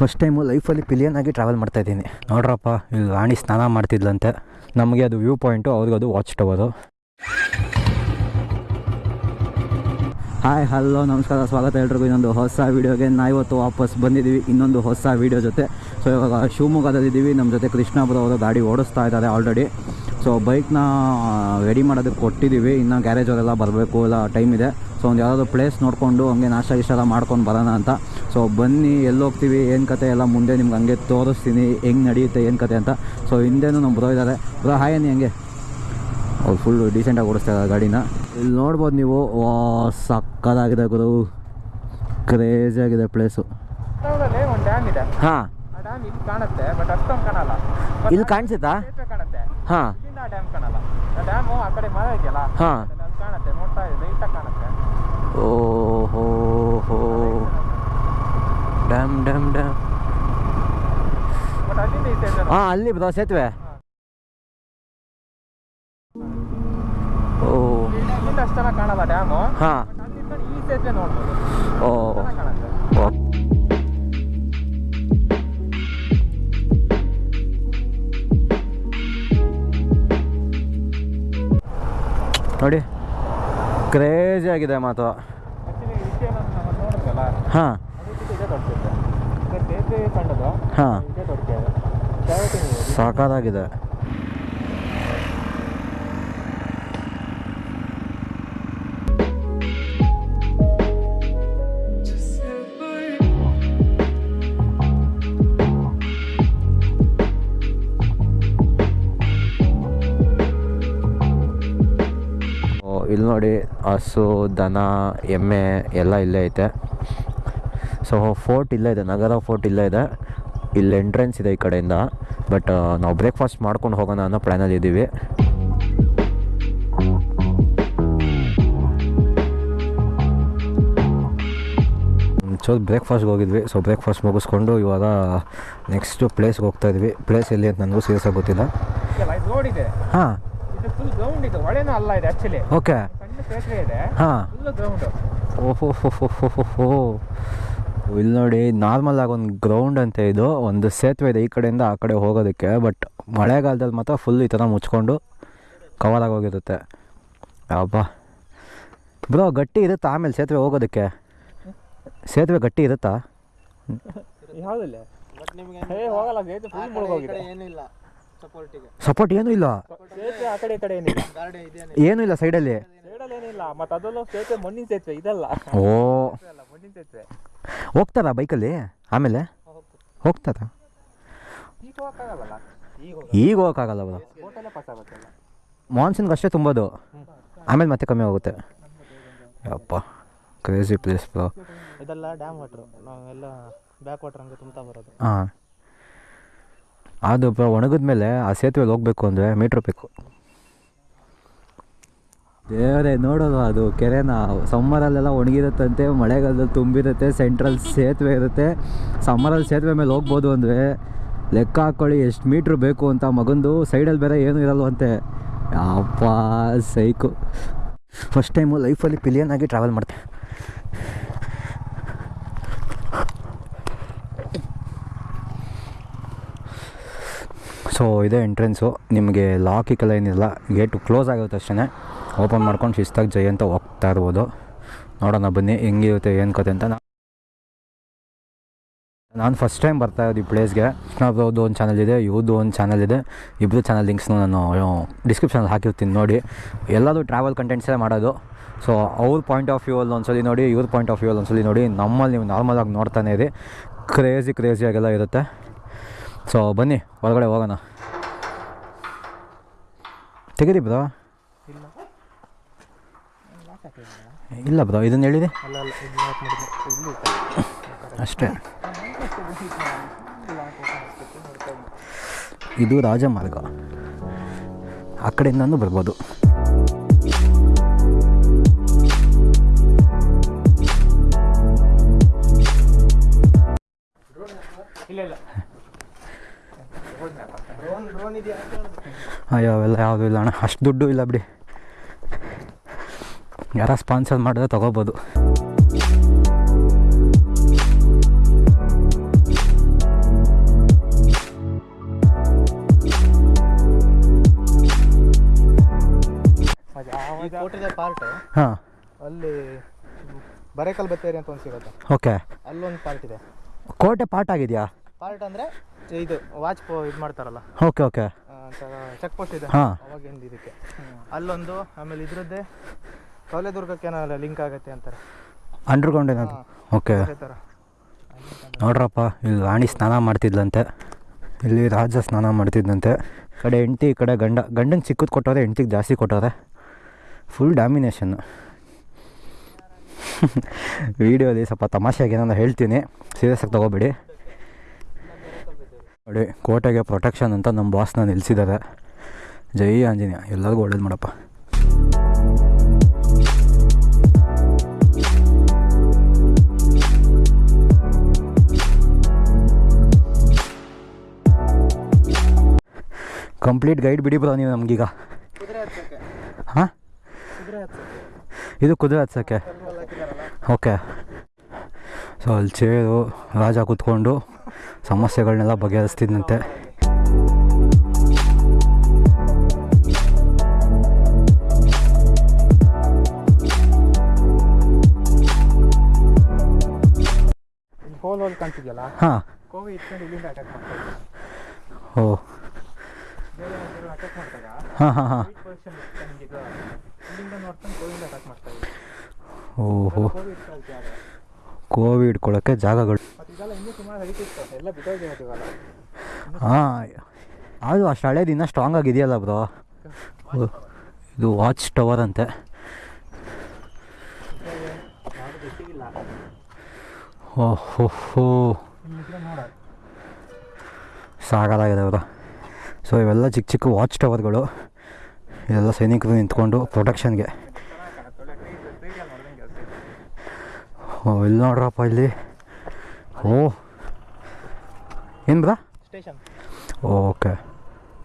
First time ಲೈಫಲ್ಲಿ pillion ಆಗಿ travel ಮಾಡ್ತಾ ಇದ್ದೀನಿ. ನೋಡ್ರಪ್ಪ, ಇಲ್ಲಿ ರಾಣಿ ಸ್ನಾನ ಮಾಡ್ತಿದ್ಲಂತೆ. ನಮಗೆ ಅದು ವ್ಯೂ ಪಾಯಿಂಟು ಅವ್ರಿಗೆ ಅದು ವಾಚ್ ಟವರು ಹಾಯ್ ಹಲೋ ನಮಸ್ಕಾರ. ಸ್ವಾಗತ ಎಲ್ರಿಗೂ. ಇನ್ನೊಂದು ಹೊಸ ವೀಡಿಯೋಗೆ ನಾವು ಇವತ್ತು ವಾಪಸ್ ಬಂದಿದ್ದೀವಿ. ಇನ್ನೊಂದು ಹೊಸ ವೀಡಿಯೋ ಜೊತೆ. ಸೊ ಇವಾಗ ಶಿವಮೊಗ್ಗದಲ್ಲಿದ್ದೀವಿ. ನಮ್ಮ ಜೊತೆ ಕೃಷ್ಣಾಪುರ ಅವರು ಗಾಡಿ ಓಡಿಸ್ತಾ ಇದ್ದಾರೆ ಆಲ್ರೆಡಿ ಸೊ ಬೈಕ್ನ ರೆಡಿ ಮಾಡೋದಕ್ಕೆ ಕೊಟ್ಟಿದ್ದೀವಿ. ಇನ್ನು ಗ್ಯಾರೇಜ್ ಅವರೆಲ್ಲ ಬರಬೇಕು. ಎಲ್ಲ ಟೈಮ್ ಇದೆ. ಸೊ ಒಂದು ಯಾವುದಾದ್ರು ಪ್ಲೇಸ್ ನೋಡಿಕೊಂಡು ಹಂಗೆ ನಾಷ್ಟ ಇಷ್ಟ ಮಾಡ್ಕೊಂಡು ಬರೋಣ ಅಂತ. ಸೊ ಬನ್ನಿ ಎಲ್ಲಿ ಹೋಗ್ತೀವಿ ಏನು ಕತೆ? ಎಲ್ಲ ಮುಂದೆ ನಿಮ್ಗೆ ಹಂಗೆ ತೋರಿಸ್ತೀನಿ ಹೆಂಗೆ ನಡೆಯುತ್ತೆ ಏನು ಕತೆ ಅಂತ. ಸೊ ಹಿಂದೆನೂ ನಮ್ಮ ಬ್ರೋ ಇದ್ದಾರೆ ಬ್ರೋ ಹಾಯ್ ಅನ್ನಿ ಹಂಗೆ? ಅವ್ರು ಫುಲ್ಲು ಡೀಸೆಂಟಾಗಿ ಓಡಿಸ್ತಾ ಇದ್ದಾರೆ ಗಾಡಿನ. ಇಲ್ಲಿ ನೋಡ್ಬೋದು ನೀವು. ವಾ ಸಕ್ಕದಾಗಿದೆ ಗುರು. ಕ್ರೇಜಿ ಆಗಿದೆ ಪ್ಲೇಸು ಹಾಂ. ಇಲ್ಲಿ ಕಾಣಿಸುತ್ತಾ? ಹಾಂ. ಹಾಂ. ಓಹೋ ಡ್ಯಾಮ್ ಕಾಣಲ್ಲ ಆ ಡ್ಯಾಮು ಆ ಕಡೆ ಮರ ಇದೆಯಲ್ಲ ಹಾಂ ಅಲ್ಲಿ ಕಾಣುತ್ತೆ ನೋಡ್ತಾ ಇದೆ ಲೈಟಾಗಿ ಕಾಣುತ್ತೆ ಓಹೋ ಹೋ ಡ್ಯಾಮ್ ಡ್ಯಾಮ್ ಡ್ಯಾಮ್ ಹಾಂ ಅಲ್ಲಿ ಬ್ರೋ ಸೇತುವೆ ಓ ಕಾಣಲ್ಲ ಡ್ಯಾಮು ಹಾಂ ಈ ಸೇತುವೆ. ನೋಡ್ಬೋದು ಓ. ನೋಡಿ ಕ್ರೇಜಿ ಆಗಿದೆ ಮಾತು. ಹಾಂ ಅದಕ್ಕಿಂತ ಇದೇ ದೊಡ್ಡ ಸೇತುವೆ ಈಗ ಸೇತುವೆ ಕಂಡದು ಹಾಂ. ಸಾಕಾಗಿದೆ ಓ, ಇಲ್ಲಿ ನೋಡಿ ಹಸು ದನ ಎಮ್ಮೆ ಎಲ್ಲ ಇಲ್ಲೇ ಐತೆ. ಸೊ ಫೋರ್ಟ್ ಇಲ್ಲೇ ಇದೆ ನಗರ ಫೋರ್ಟ್ ಇಲ್ಲೇ ಇದೆ. ಇಲ್ಲಿ ಎಂಟ್ರೆನ್ಸ್ ಇದೆ ಈ ಕಡೆಯಿಂದ. ಬಟ್ ನಾವು ಬ್ರೇಕ್ಫಾಸ್ಟ್ ಮಾಡ್ಕೊಂಡು ಹೋಗೋಣ ಅನ್ನೋ ಪ್ಲ್ಯಾನಲ್ಲಿ ಇದ್ದೀವಿ ಸೊ ಬ್ರೇಕ್ಫಾಸ್ಟ್ಗೆ ಹೋಗಿದ್ವಿ. ಸೊ ಬ್ರೇಕ್ಫಾಸ್ಟ್ ಮುಗಿಸ್ಕೊಂಡು ಇವಾಗ ನೆಕ್ಸ್ಟು ಪ್ಲೇಸ್ಗೆ ಹೋಗ್ತಾ ಇದ್ವಿ. ಪ್ಲೇಸ್ ಎಲ್ಲಿ ಅಂತ ನನಗೂ ಸೀರಿಯಸ್ ಆಗಿ ಗೊತ್ತಿಲ್ಲ. ಹಾಂ. ಓಕೆ ಹಾಂ. ಓಹೋ ಇಲ್ಲಿ ನೋಡಿ ನಾರ್ಮಲ್ ಆಗಿ ಒಂದು ಗ್ರೌಂಡ್ ಅಂತ ಇದು. ಒಂದು ಸೇತುವೆ ಇದೆ ಈ ಕಡೆಯಿಂದ ಆ ಕಡೆ ಹೋಗೋದಕ್ಕೆ. ಬಟ್ ಮಳೆಗಾಲದಲ್ಲಿ ಮಾತ್ರ ಫುಲ್ ಈ ಥರ ಮುಚ್ಕೊಂಡು ಕವರ್ ಹೋಗಿರುತ್ತೆ. ಅಬ್ಬ. ಬ್ರೋ ಗಟ್ಟಿ ಇರುತ್ತಾ ಆಮೇಲೆ ಸೇತುವೆ ಹೋಗೋದಕ್ಕೆ? ಸೇತುವೆ ಗಟ್ಟಿ ಇರುತ್ತಾ? ಯಾವುದಿಲ್ಲ? ಬಟ್ ನಿಮಗೆ ಹೇ ಹೋಗಲ್ಲ ಸೇತುವೆ ಫುಲ್ ಮುಳುಗೋಗಿದೆ. ಏನಿಲ್ಲ. ಸಪೋರ್ಟಿಗೆ ಸಪೋರ್ಟ್ ಏನು ಇಲ್ಲ? ಏನೂ ಇಲ್ಲ ಸೈಡಲ್ಲಿ ಸೈಡಲ್ಲಿ ಏನಿಲ್ಲ. ಮತ್ತೆ ಅದೆಲ್ಲ ಸೇತುವೆ ಮಣ್ಣಿನ ಸೇತುವೆ ಇದಲ್ಲ. ಓ. ಹೋಗ್ತಾರಾ ಬೈಕಲ್ಲಿ? ಆಮೇಲೆ? ಹೋಗ್ತಾರಾ? ಈಗ ಹೋಗಕ್ಕಾಗಲ್ಲ ಬ್ರೋ ಮಾನ್ಸೂನ್ಗೆ ಅಷ್ಟೇ ತುಂಬೋದು. ಆಮೇಲೆ ಮತ್ತೆ ಕಮ್ಮಿ ಹೋಗುತ್ತೆ ಅಪ್ಪ ಕ್ರೇಜಿ ಪ್ಲೇಸ್ ಬ್ರೋ ಇದೆಲ್ಲ ಡ್ಯಾಮ್ ವಾಟ್ರು ನಾವೆಲ್ಲ ಬ್ಯಾಕ್ ವಾಟ್ರ್ ಹಂಗೆ ತುಂಬ್ತಾ ಬರೋದು. ಹಾಂ. ಅದು ಬ್ರೋ ಒಣಗಿದ ಮೇಲೆ ಆ ಸೇತುವೆಗೆ ಹೋಗಬೇಕು ಅಂದರೆ ಮೀಟ್ರ್ ಬೇಕು. ದೇವರೇ, ನೋಡೋದು ಅದು. ಕೆರೆನ ಸಮ್ಮರಲ್ಲೆಲ್ಲ ಒಣಗಿರುತ್ತಂತೆ, ಮಳೆಗಾಲದಲ್ಲಿ ತುಂಬಿರುತ್ತೆ ಸೆಂಟ್ರಲ್ ಸೇತುವೆ ಇರುತ್ತೆ. ಸಮ್ಮರಲ್ಲಿ ಸೇತುವೆ ಮೇಲೆ ಹೋಗ್ಬೋದು ಅಂದರೆ ಲೆಕ್ಕ ಹಾಕ್ಕೊಳ್ಳಿ ಎಷ್ಟು ಮೀಟ್ರ್ ಬೇಕು ಅಂತ ಮಗಂದು. ಸೈಡಲ್ಲಿ ಬೇರೆ ಏನೂ ಇರಲ್ವಂತೆ. ಅಪ್ಪ ಸೈಕು. ಫಸ್ಟ್ ಟೈಮು ಲೈಫಲ್ಲಿ ಪಿಲಿಯನ್ ಆಗಿ ಟ್ರಾವೆಲ್ ಮಾಡ್ತೆ. ಸೊ ಇದೇ ಎಂಟ್ರೆನ್ಸು ನಿಮಗೆ ಲಾಕಿಗೆಲ್ಲ ಏನಿಲ್ಲ. ಗೇಟು ಕ್ಲೋಸ್ ಆಗಿರುತ್ತೆ ಅಷ್ಟೇ ಓಪನ್ ಮಾಡ್ಕೊಂಡು ಶಿಸ್ತಾಗಿ ಜೈ ಅಂತ ಹೋಗ್ತಾ ಇರ್ಬೋದು. ನೋಡೋಣ ಬನ್ನಿ ಹೆಂಗಿರುತ್ತೆ, ಏನು ಕತೆ ಅಂತ. ನಾನು ಫಸ್ಟ್ ಟೈಮ್ ಬರ್ತಾ ಇದ್ದೀವಿ ಈ ಪ್ಲೇಸ್ಗೆ ಕೃಷ್ಣಬ್ರವ್ರದ್ದು ಒಂದು ಚಾನಲ್ ಇದೆ ಇವ್ರದ್ದು ಒಂದು ಚಾನಲ್ ಇದೆ. ಇಬ್ಬರು ಚಾನಲ್ ಲಿಂಕ್ಸ್ನು ನಾನು ಡಿಸ್ಕ್ರಿಪ್ಷನಲ್ಲಿ ಹಾಕಿರ್ತೀನಿ ನೋಡಿ. ಎಲ್ಲರೂ ಟ್ರಾವೆಲ್ ಕಂಟೆಂಟ್ಸೇ ಮಾಡೋದು. ಸೊ ಅವ್ರ ಪಾಯಿಂಟ್ ಆಫ್ ವ್ಯೂ ಅಲ್ಲಿ ಒಂದ್ಸಲಿ ನೋಡಿ, ಇವ್ರ ಪಾಯಿಂಟ್ ಆಫ್ ವ್ಯೂ ಅಲ್ಲಿ ಒಂದ್ಸಲಿ ನೋಡಿ, ನಮ್ಮಲ್ಲಿ ನೀವು ನಾರ್ಮಲಾಗಿ ನೋಡ್ತಾನೆ ಇದೆ ಕ್ರೇಜಿ ಕ್ರೇಜಿಯಾಗೆಲ್ಲ ಇರುತ್ತೆ. ಸೊ ಬನ್ನಿ ಹೊರಗಡೆ ಹೋಗೋಣ. ತೆಗೀರಿ ಬ್ರೋ ಇಲ್ಲ ಬ್ರೋ ಇದನ್ನು ಹೇಳಿದೆ. ಅಷ್ಟೇ. ಇದು ರಾಜಮಾರ್ಗ ಆ ಕಡೆಯಿಂದನೂ ಬರ್ಬೋದು. ಅಯ್ಯೋ ಅವೆಲ್ಲ ಯಾವುದೂ ಇಲ್ಲ ಅಣ್ಣ. ಅಷ್ಟು ದುಡ್ಡು ಇಲ್ಲ ಬಿಡಿ. ಯಾರ ಸ್ಪಾನ್ಸರ್ ಮಾಡಿದ್ರೆ ತೊಗೋಬೋದು. ಹಾಂ. ಅಲ್ಲಿ ಬರೇಕಲ್ ಬತ್ತೇರಿ ಅಂತ ಒಂದು ಓಕೆ. ಅಲ್ಲೊಂದು ಪಾರ್ಟ್ ಇದೆ. ಕೋಟೆ ಪಾರ್ಟ್ ಆಗಿದೆಯಾ? ಪಾರ್ಟ್ ಅಂದರೆ ಇದು ವಾಚ್ ಪೋ ಇದು ಮಾಡ್ತಾರಲ್ಲ. Okay okay. ಚೆಕ್ ಪೋಸ್ಟ್ ಇದೆ. ಅವಾಗಿಂದ ಇದಕ್ಕೆ. ಅಲ್ಲೊಂದು ಆಮೇಲೆ ಇದ್ರದ್ದೇ ಕವಲೆದುರ್ಗಕ್ಕೆ ಲಿಂಕ್ ಆಗುತ್ತೆ ಅಂತಾರೆ. ಅಂಡರ್ಗ್ರೌಂಡ್ ಏನಾದ್ರು? ಓಕೆ ಅದೇ ಥರ ನೋಡ್ರಪ್ಪ ಇಲ್ಲಿ ರಾಣಿ ಸ್ನಾನ ಮಾಡ್ತಿದ್ಲಂತೆ. ಇಲ್ಲಿ ರಾಜ ಸ್ನಾನ ಮಾಡ್ತಿದ್ದಂತೆ ಕಡೆ ಹೆಂಡ್ತಿ ಈ ಕಡೆ ಗಂಡ. ಗಂಡನ ಚಿಕ್ಕದು ಕೊಟ್ಟವ್ರೆ ಹೆಂಡ್ತಿಗೆ ಜಾಸ್ತಿ ಕೊಟ್ಟವ್ರೆ. ಫುಲ್ ಡಾಮಿನೇಷನ್ನು ವೀಡಿಯೋಲಿ ಸ್ವಲ್ಪ ತಮಾಷೆಗೆ ನಾನು ಹೇಳ್ತೀನಿ. ಸೀರಿಯಸ್ ಆಗಿ ತೊಗೋಬೇಡಿ. ನೋಡಿ ಕೋಟೆಗೆ ಪ್ರೊಟೆಕ್ಷನ್ ಅಂತ ನಮ್ಮ ಬಾಸ್ನ ನಿಲ್ಲಿಸಿದ್ದಾರೆ ಜೈ ಆಂಜನೇಯ. ಎಲ್ಲರಿಗೂ ಒಳ್ಳೇದು ಮಾಡಪ್ಪ. ಕಂಪ್ಲೀಟ್ ಗೈಡ್ ಬಿಡಿ ಬ್ರೋ ನೀವು ನಮಗೀಗ? ಹಾಂ? ಇದು ಕುದುರೆ ಹತ್ಸೋಕ್ಕೆ ಓಕೆ. ಸೊ ಅಲ್ಲಿ ಚೇರು ರಾಜ ಕೂತ್ಕೊಂಡು ಸಮಸ್ಯೆಗಳನ್ನೆಲ್ಲ ಬಗೆಹರಿಸ್ತಿದ್ದಂತೆ ಹಾಂ. ಓ. ಹಾಂ ಹಾಂ ಹಾಂ ಓಹೋ. ಕೋವಿ ಇಟ್ಕೊಳ್ಳೋಕ್ಕೆ ಜಾಗಗಳು. ಹಾಂ, ಅದು ಅಷ್ಟು ಹಳೇದು ಇನ್ನೂ ಸ್ಟ್ರಾಂಗ್ ಆಗಿದೆಯಲ್ಲ ಬ್ರೋ ಇದು ವಾಚ್ ಟವರ್ ಅಂತೆ. ಓಹೋ ಸಾಕಾಗಿದೆ ಬ್ರೋ ಸೊ ಇವೆಲ್ಲ ಚಿಕ್ಕ ಚಿಕ್ಕ ವಾಚ್ ಟವರ್ಗಳು ಇದೆಲ್ಲ ಸೈನಿಕರು ನಿಂತ್ಕೊಂಡು ಪ್ರೊಟೆಕ್ಷನ್ಗೆ ಓ ಇಲ್ಲಿ ನೋಡ್ರಪ್ಪ ಇಲ್ಲಿ. ಓ. ಏನು ಬ್ರಾ? ಓಕೆ.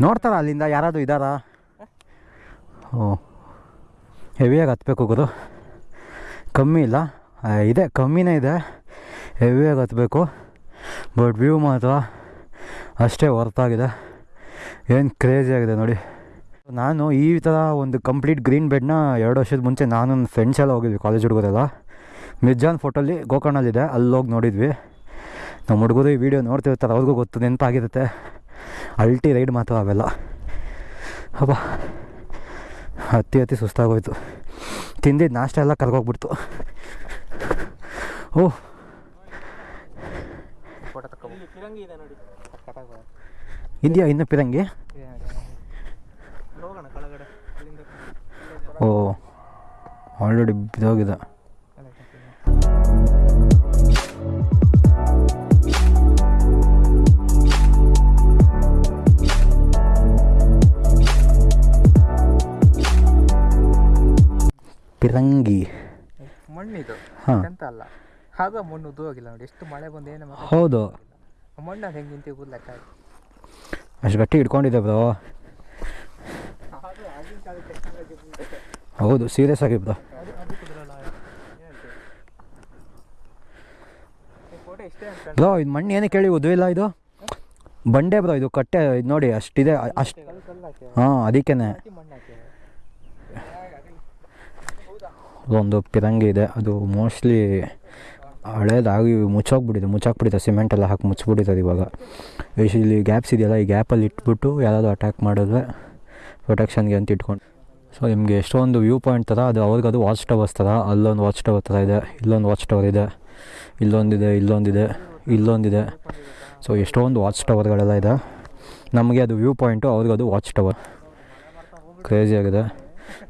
ನೋಡ್ತಾರ ಅಲ್ಲಿಂದ? ಯಾರಾದರೂ ಇದ್ದಾರಾ ಓ. ಹೆವಿಯಾಗಿ ಹತ್ಬೇಕು ಗುರು. ಕಮ್ಮಿ ಇಲ್ಲ. ಇದೆ ಕಮ್ಮಿನೇ ಇದೆ. ಹೆವಿಯಾಗಿ ಹತ್ಬೇಕು. ಬಟ್ ವ್ಯೂ ಮಾತ್ರ ಅಷ್ಟೇ ಹೊರ್ತಾಗಿದೆ ಏನು ಕ್ರೇಜಿ ಆಗಿದೆ ನೋಡಿ. ನಾನು ಈ ಥರ ಒಂದು ಕಂಪ್ಲೀಟ್ ಗ್ರೀನ್ ಬೆಡ್ನ ಎರಡು ವರ್ಷದ ಮುಂಚೆ ನಾನು ನನ್ನ ಫ್ರೆಂಡ್ಸ್ ಎಲ್ಲ ಹೋಗಿದ್ವಿ ಕಾಲೇಜ್ ಹುಡುಗರೆಲ್ಲ. ಮಿರ್ಜಾನ್ ಫೋಟೋಲ್ಲಿ ಗೋಕರ್ಣಲ್ಲಿದೆ ಅಲ್ಲಿ ಹೋಗಿ ನೋಡಿದ್ವಿ. ನಮ್ಮ ಹುಡುಗರು ಈ ವಿಡಿಯೋ ನೋಡ್ತಿರ್ತಾರೆ ಅವ್ರಿಗೂ ಗೊತ್ತು ನೆನಪಾಗಿರುತ್ತೆ. ಅಲ್ಟಿ ರೈಡ್ ಮಾತ್ರ ಅವೆಲ್ಲ. ಹಬ್ಬ. ಅತಿ ಅತಿ ಸುಸ್ತಾಗೋಯ್ತು. ತಿಂದಿದ್ದು ನಾಷ್ಟ ಎಲ್ಲ ಕರ್ಗೋಗ್ಬಿಡ್ತು. ಓ ಇದೆಯಾ ಇನ್ನು ಪಿರಂಗಿ? ಓ ಆಲ್ರೆಡಿ ಬಿದ್ದೋಗಿದೆ. ಪಿರಂಗಿ. ಮಣ್ಣಿದು. ಎಂತ ಅಲ್ಲ. ಹಾಗ ಮಣ್ಣು ಉದ್ದು ಹೋಗಿಲ್ಲ ನೋಡಿ. ಎಷ್ಟು ಮಳೆ ಬಂದು ಏನು ಹೌದು. ಮಣ್ಣು ಹೆಂಗೆ ನಿಂತಿಗೂ ಲೆಕ್ಕ ಆಯ್ತು ಅಷ್ಟು ಗಟ್ಟಿ ಹಿಡ್ಕೊಂಡಿದ್ದೆ ಬ್ರೋ. ಹೌದು ಸೀರಿಯಸ್ ಆಗಿ ಬ್ರೋ. ಬ್ರೋ, ಇದು ಮಣ್ಣು ಏನೇ ಕೇಳಿ ಉದ್ವಿಲ್ಲ ಇದು? ಬಂಡೆ ಬ್ರೋ, ಇದು ಕಟ್ಟೆ, ಇದು ನೋಡಿ, ಅಷ್ಟಿದೆ, ಅಷ್ಟು ಹಾಂ, ಅದಕ್ಕೇನೆ. ಒಂದು ಪಿರಂಗಿ ಇದೆ, ಅದು ಮೋಸ್ಟ್ಲಿ ಹಳೇದಾಗಿ ಮುಚ್ಚೋಗ್ಬಿಟ್ಟಿದೆ ಮುಚ್ಚಾಕ್ಬಿಟ್ಟಿದೆ ಸಿಮೆಂಟ್ ಎಲ್ಲ ಹಾಕಿ ಮುಚ್ಬಿಟ್ಟಿದೆ ಇವಾಗ. ಇಲ್ಲಿ ಗ್ಯಾಪ್ಸ್ ಇದೆಯಲ್ಲ, ಈ ಗ್ಯಾಪಲ್ಲಿ ಇಟ್ಬಿಟ್ಟು ಯಾರಾದರೂ ಅಟ್ಯಾಕ್ ಮಾಡಿದ್ರೆ ಪ್ರೊಟೆಕ್ಷನ್ಗೆ ಅಂತ ಇಟ್ಕೊಂಡು ಸೊ ನಿಮಗೆ ಎಷ್ಟೊಂದು ವ್ಯೂ ಪಾಯಿಂಟ್ ಥರ ಅದು ಅವ್ರಿಗೆ ಅದು ವಾಚ್ ಟವರ್ಸ್ ಥರ ಅಲ್ಲೊಂದು ವಾಚ್ ಟವರ್ ಥರ ಇದೆ, ಇಲ್ಲೊಂದು ವಾಚ್ ಟವರ್ ಇದೆ, ಇಲ್ಲೊಂದಿದೆ ಇಲ್ಲೊಂದಿದೆ ಇಲ್ಲೊಂದಿದೆ. ಸೊ ಎಷ್ಟೊಂದು ವಾಚ್ ಟವರ್ಗಳೆಲ್ಲ ಇದೆ. ನಮಗೆ ಅದು ವ್ಯೂ ಪಾಯಿಂಟು ಅದು ವಾಚ್ ಟವರ್ ಕ್ರೇಜಿ ಆಗಿದೆ.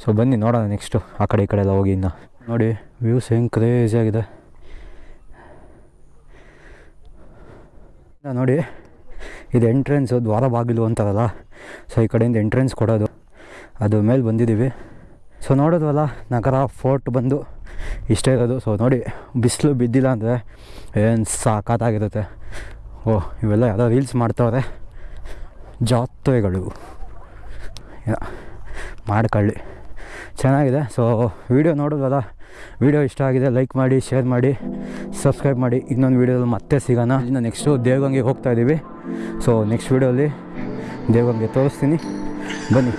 ಸೊ ಬನ್ನಿ ನೋಡೋಣ ನೆಕ್ಸ್ಟು ಆ ಕಡೆ ಈ ಕಡೆ ಎಲ್ಲ ಹೋಗಿ ಇನ್ನು. ನೋಡಿ ವ್ಯೂಸ್ ಹೆಂಗೆ ಕ್ರೇಜಿ ಆಗಿದೆ ಇನ್ನ ನೋಡಿ, ಇದು ಎಂಟ್ರೆನ್ಸು ದ್ವಾರ ಬಾಗಿಲು ಅಂತಾರಲ್ಲ? ಸೊ ಈ ಕಡೆಯಿಂದ ಎಂಟ್ರೆನ್ಸ್ ಕೊಡೋದು. ಅದು ಮೇಲೆ ಬಂದಿದ್ದೀವಿ. ಸೊ ನೋಡೋದ್ವಲ್ಲ ನಗರ ಫೋರ್ಟ್ ಬಂದು ಇಷ್ಟೇ ಇರೋದು. ಸೊ ನೋಡಿ, ಬಿಸಿಲು ಬಿದ್ದಿಲ್ಲ ಅಂದರೆ ಏನು ಸಾಕಾಗಿರುತ್ತೆ ಓ, ಇವೆಲ್ಲ ಯಾವುದೋ ರೀಲ್ಸ್ ಮಾಡ್ತಾವ್ರೆ. ಜಾತ್ರೆಗಳು. ಮಾಡ್ಕೊಳ್ಳಿ. ಚೆನ್ನಾಗಿದೆ. ಸೊ ವಿಡಿಯೋ ನೋಡೋದಲ್ಲ ವಿಡಿಯೋ ಇಷ್ಟ ಆಗಿದೆ ಲೈಕ್ ಮಾಡಿ ಶೇರ್ ಮಾಡಿ ಸಬ್ಸ್ಕ್ರೈಬ್ ಮಾಡಿ. ಇನ್ನೊಂದು ವೀಡಿಯೋದಲ್ಲಿ ಮತ್ತೆ ಸಿಗೋಣ. ಇನ್ನು ನೆಕ್ಸ್ಟು ದೇವಗಂಗೆ ಹೋಗ್ತಾ ಇದ್ದೀವಿ ಸೊ ನೆಕ್ಸ್ಟ್ ವೀಡಿಯೋಲಿ ದೇವಗಂಗೆ ತೋರಿಸ್ತೀನಿ. ಬನ್ನಿ.